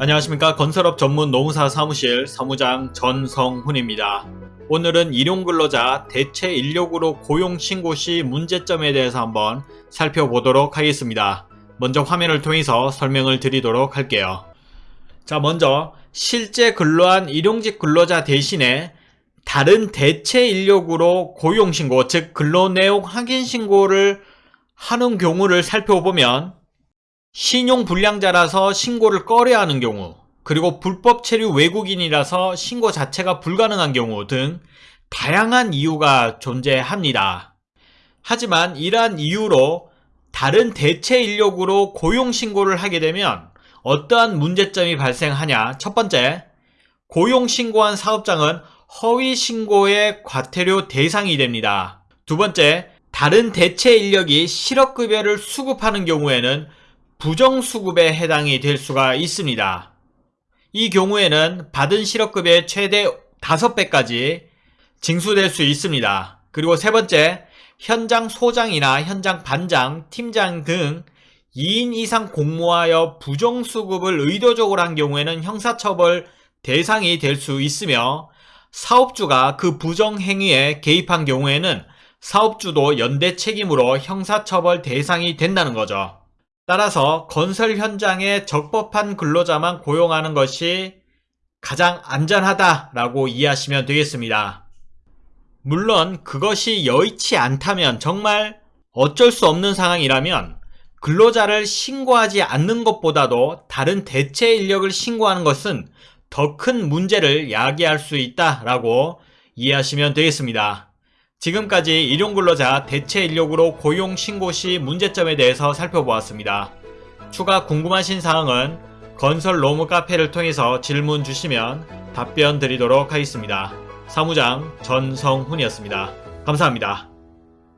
안녕하십니까 건설업 전문 노무사 사무실 사무장 전성훈입니다. 오늘은 일용근로자 대체 인력으로 고용 신고 시 문제점에 대해서 한번 살펴보도록 하겠습니다. 먼저 화면을 통해서 설명을 드리도록 할게요. 자 먼저 실제 근로한 일용직 근로자 대신에 다른 대체 인력으로 고용 신고 즉 근로 내용 확인 신고를 하는 경우를 살펴보면 신용 불량자라서 신고를 꺼려야 하는 경우 그리고 불법 체류 외국인이라서 신고 자체가 불가능한 경우 등 다양한 이유가 존재합니다. 하지만 이러한 이유로 다른 대체 인력으로 고용 신고를 하게 되면 어떠한 문제점이 발생하냐 첫 번째 고용 신고한 사업장은 허위 신고의 과태료 대상이 됩니다. 두 번째 다른 대체 인력이 실업급여를 수급하는 경우에는 부정수급에 해당이 될 수가 있습니다. 이 경우에는 받은 실업급의 최대 5배까지 징수될 수 있습니다. 그리고 세 번째, 현장 소장이나 현장 반장, 팀장 등 2인 이상 공모하여 부정수급을 의도적으로 한 경우에는 형사처벌 대상이 될 수 있으며 사업주가 그 부정행위에 개입한 경우에는 사업주도 연대 책임으로 형사처벌 대상이 된다는 거죠. 따라서 건설 현장에 적법한 근로자만 고용하는 것이 가장 안전하다라고 이해하시면 되겠습니다. 물론 그것이 여의치 않다면 정말 어쩔 수 없는 상황이라면 근로자를 신고하지 않는 것보다도 다른 대체 인력을 신고하는 것은 더 큰 문제를 야기할 수 있다라고 이해하시면 되겠습니다. 지금까지 일용근로자 대체 인력으로 고용 신고 시 문제점에 대해서 살펴보았습니다. 추가 궁금하신 사항은 건설 로무 카페를 통해서 질문 주시면 답변 드리도록 하겠습니다. 사무장 전성훈이었습니다. 감사합니다.